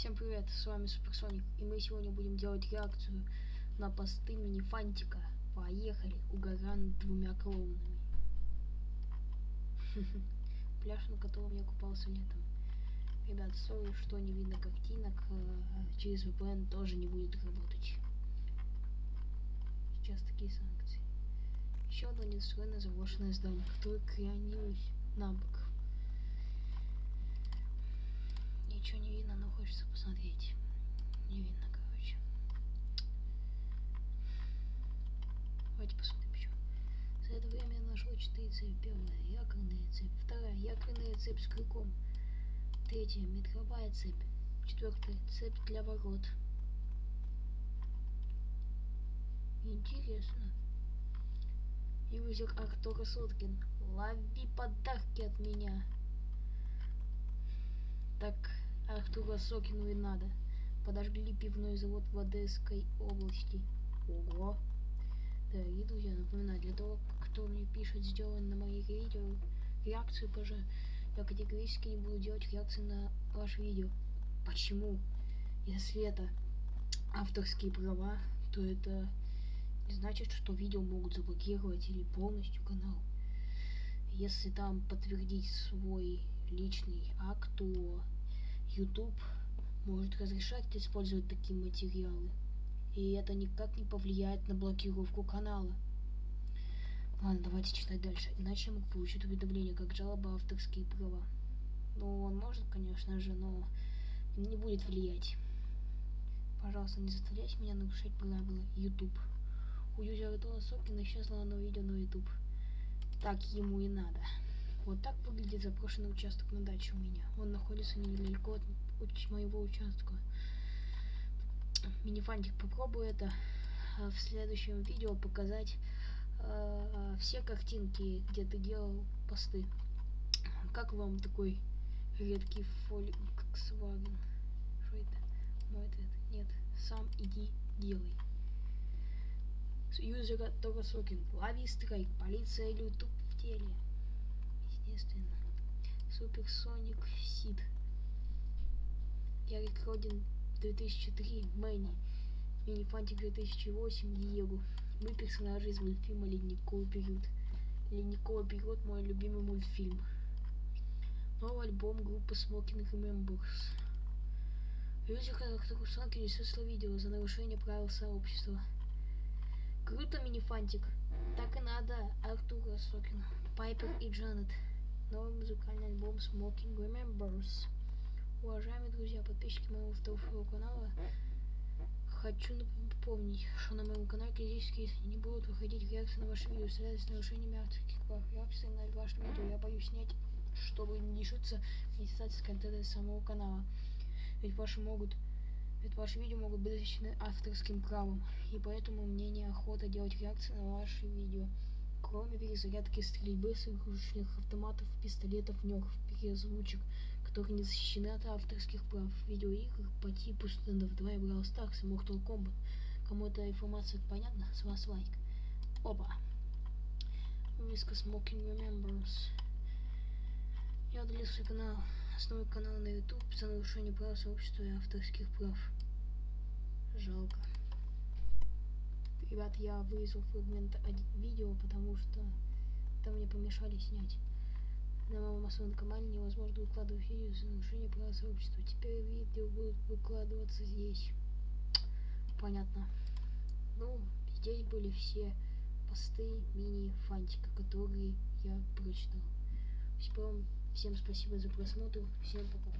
Всем привет, с вами Суперсоник, и мы сегодня будем делать реакцию на посты Минифантика. Поехали, угоран двумя клоунами. Пляж, на котором я купался летом. Ребят, сори, что не видно картинок, э, через VPN тоже не будет работать. Сейчас такие санкции. Еще одно недостроенное заброшенное здание, которое кренилось на бок. Ничего не видно, но хочется посмотреть. Не видно, короче. Давайте посмотрим еще. За это время я нашел четыре цепи. Первая якорная цепь. Вторая якорная цепь с крюком. Третья метровая цепь. Четвертая цепь для ворот. Интересно. Юзер Артура Соткин. Лови подарки от меня. Так Артура Сокину и надо. Подожгли пивной завод в Одесской области. Ого. Дорогие друзья, напоминаю, для того, кто мне пишет, сделан на моих видео реакцию, пожалуйста, я категорически не буду делать реакции на ваше видео. Почему? Если это авторские права, то это не значит, что видео могут заблокировать или полностью канал. Если там подтвердить свой личный акт, то YouTube может разрешать использовать такие материалы. И это никак не повлияет на блокировку канала. Ладно, давайте читать дальше. Иначе я мог получить уведомление, как жалоба авторские права. Ну, он может, конечно же, но не будет влиять. Пожалуйста, не заставляйте меня нарушать правила YouTube. У юзера Тона Сокина исчезло одно видео на YouTube. Так ему и надо. Вот так выглядит запрошенный участок на даче у меня. Он находится недалеко от моего участка. Минифантик, попробую это в следующем видео показать э, все картинки, где ты делал посты. Как вам такой редкий Volkswagen? Что это? Мой ответ. Нет. Сам иди делай. Юзера Торосокин. Лови страйк. Полиция YouTube в теле естественно. Суперсоник Сид. Ярик Родин 2003 Мэнни. Минифантик 2008 Диего. Мы персонажи из мультфильма Ледниковый период. Ледниковый период мой любимый мультфильм. Новый альбом группы Smoking Remembers. Люди, которых Сонки несется видео за нарушение правил сообщества. Круто, минифантик. Так и надо, Артура Сокина, Пайпер и Джанет новый музыкальный альбом Smoking Remembers. Уважаемые друзья, подписчики моего второго канала, хочу напомнить, что на моем канале критически не будут выходить реакции на ваши видео, связанные с нарушениями авторских прав. Реакции на ваши видео я боюсь снять, чтобы не лишиться монетизации контента самого канала. Ведь ваши могут ведь ваши видео могут быть защищены авторским правом, и поэтому мне неохота делать реакции на ваши видео кроме перезарядки стрельбы с игрушечных автоматов, пистолетов, нёх, переозвучек, которые не защищены от авторских прав, видеоигр по типу Stand 2 и Brawl Stars и Mortal Kombat. Кому эта информация понятна, с вас лайк. Опа! Вывеска Smoking Remembers. Я удалил свой канал, основной канал на YouTube за нарушение прав сообщества и авторских прав. Жалко. Ребят, я вырезал фрагмент видео, потому что там мне помешали снять. На моем основном канале невозможно выкладывать видео за нарушение права сообщества. Теперь видео будут выкладываться здесь. Понятно. Ну, здесь были все посты мини-фантика, которые я прочитал. Всем спасибо за просмотр. Всем пока.